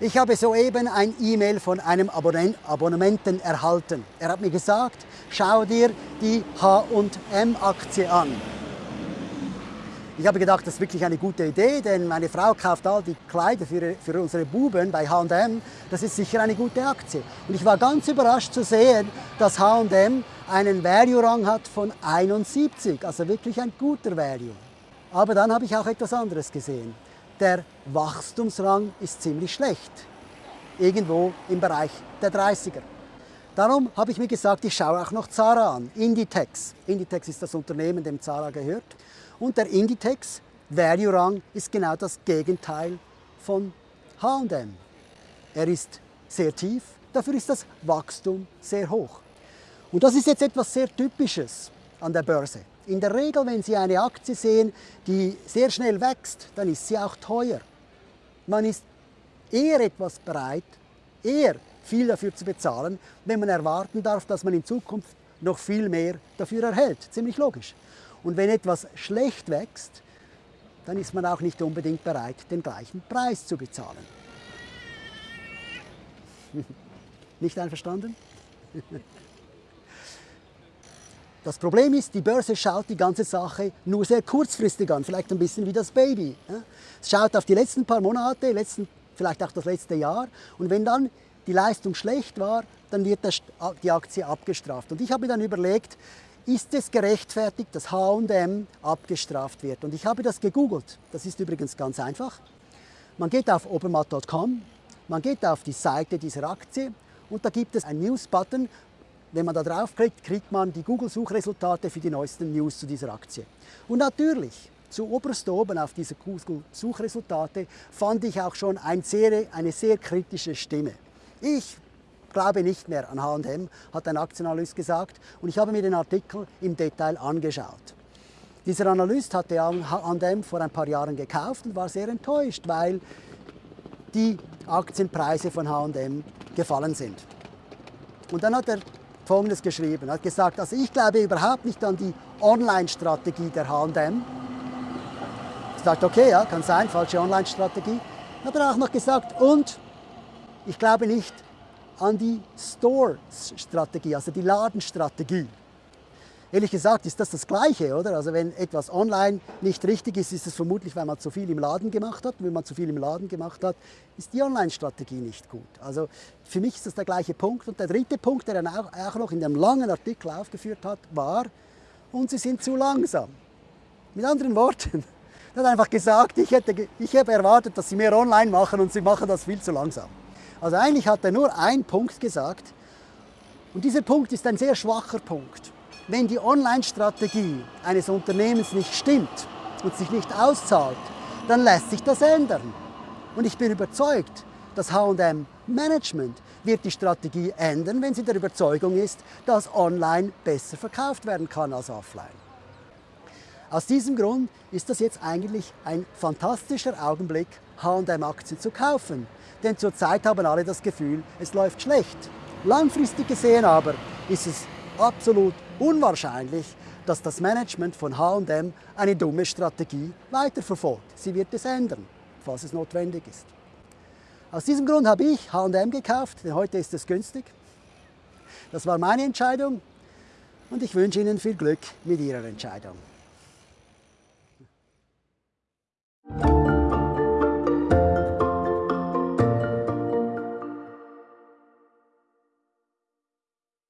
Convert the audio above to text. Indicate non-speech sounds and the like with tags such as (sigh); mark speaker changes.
Speaker 1: Ich habe soeben ein E-Mail von einem Abonnenten erhalten. Er hat mir gesagt, schau dir die H&M-Aktie an. Ich habe gedacht, das ist wirklich eine gute Idee, denn meine Frau kauft all die Kleider für, für unsere Buben bei H&M. Das ist sicher eine gute Aktie. Und ich war ganz überrascht zu sehen, dass H&M einen Value-Rang hat von 71, also wirklich ein guter Value. Aber dann habe ich auch etwas anderes gesehen der Wachstumsrang ist ziemlich schlecht. Irgendwo im Bereich der 30er. Darum habe ich mir gesagt, ich schaue auch noch Zara an, Inditex. Inditex ist das Unternehmen, dem Zara gehört. Und der Inditex Value Rang ist genau das Gegenteil von H&M. Er ist sehr tief, dafür ist das Wachstum sehr hoch. Und das ist jetzt etwas sehr Typisches an der Börse. In der Regel, wenn Sie eine Aktie sehen, die sehr schnell wächst, dann ist sie auch teuer. Man ist eher etwas bereit, eher viel dafür zu bezahlen, wenn man erwarten darf, dass man in Zukunft noch viel mehr dafür erhält. Ziemlich logisch. Und wenn etwas schlecht wächst, dann ist man auch nicht unbedingt bereit, den gleichen Preis zu bezahlen. (laughs) nicht einverstanden? (laughs) Das Problem ist, die Börse schaut die ganze Sache nur sehr kurzfristig an, vielleicht ein bisschen wie das Baby. Es schaut auf die letzten paar Monate, letzten, vielleicht auch das letzte Jahr und wenn dann die Leistung schlecht war, dann wird die Aktie abgestraft. Und ich habe mir dann überlegt, ist es gerechtfertigt, dass H&M abgestraft wird? Und ich habe das gegoogelt. Das ist übrigens ganz einfach. Man geht auf obermatt.com, man geht auf die Seite dieser Aktie und da gibt es einen News-Button, wenn man da draufklickt, kriegt man die Google-Suchresultate für die neuesten News zu dieser Aktie. Und natürlich, zu oberst oben auf diese Google-Suchresultate fand ich auch schon ein sehr, eine sehr kritische Stimme. Ich glaube nicht mehr an H&M, hat ein Aktienanalyst gesagt, und ich habe mir den Artikel im Detail angeschaut. Dieser Analyst hatte H&M vor ein paar Jahren gekauft und war sehr enttäuscht, weil die Aktienpreise von H&M gefallen sind. Und dann hat er Folgendes geschrieben. Er hat gesagt, also ich glaube überhaupt nicht an die Online-Strategie der H&M. Ich sagte, okay, ja, kann sein, falsche Online-Strategie. Hat er auch noch gesagt, und ich glaube nicht an die Store-Strategie, also die Ladenstrategie. Ehrlich gesagt ist das das Gleiche, oder? Also wenn etwas online nicht richtig ist, ist es vermutlich, weil man zu viel im Laden gemacht hat. Und wenn man zu viel im Laden gemacht hat, ist die Online-Strategie nicht gut. Also für mich ist das der gleiche Punkt. Und der dritte Punkt, der er auch, auch noch in dem langen Artikel aufgeführt hat, war, und sie sind zu langsam. Mit anderen Worten, (laughs) er hat einfach gesagt, ich, hätte, ich habe erwartet, dass sie mehr online machen und sie machen das viel zu langsam. Also eigentlich hat er nur einen Punkt gesagt und dieser Punkt ist ein sehr schwacher Punkt. Wenn die Online-Strategie eines Unternehmens nicht stimmt und sich nicht auszahlt, dann lässt sich das ändern. Und ich bin überzeugt, das H&M Management wird die Strategie ändern, wenn sie der Überzeugung ist, dass online besser verkauft werden kann als offline. Aus diesem Grund ist das jetzt eigentlich ein fantastischer Augenblick, H&M-Aktien zu kaufen. Denn zurzeit haben alle das Gefühl, es läuft schlecht. Langfristig gesehen aber ist es absolut unwahrscheinlich, dass das Management von H&M eine dumme Strategie weiterverfolgt. Sie wird es ändern, falls es notwendig ist. Aus diesem Grund habe ich H&M gekauft, denn heute ist es günstig. Das war meine Entscheidung und ich wünsche Ihnen viel Glück mit Ihrer Entscheidung.